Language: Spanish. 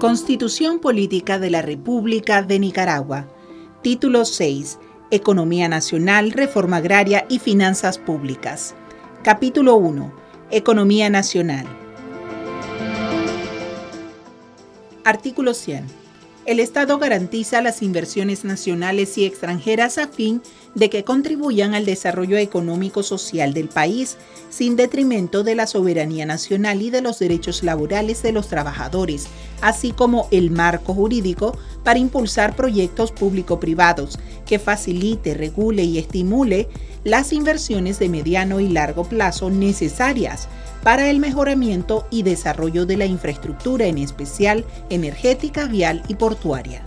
Constitución Política de la República de Nicaragua. Título 6. Economía Nacional, Reforma Agraria y Finanzas Públicas. Capítulo 1. Economía Nacional. Artículo 100 el Estado garantiza las inversiones nacionales y extranjeras a fin de que contribuyan al desarrollo económico-social del país, sin detrimento de la soberanía nacional y de los derechos laborales de los trabajadores, así como el marco jurídico para impulsar proyectos público-privados que facilite, regule y estimule las inversiones de mediano y largo plazo necesarias para el mejoramiento y desarrollo de la infraestructura, en especial energética, vial y portuaria.